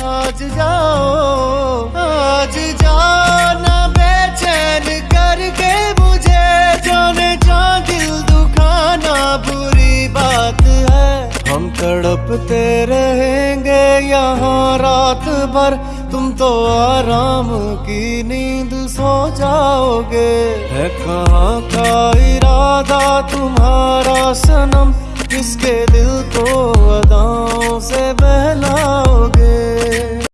आज जाओ, आज जाना बेचैन करके मुझे जाने जा दिल दुखाना बुरी बात है। हम तड़पते रहेंगे यहाँ रात भर। तुम तो आराम की नींद सो जाओगे। है कहाँ का इरादा तुम्हारा सनम? किसके दिल को अदाओं से बहला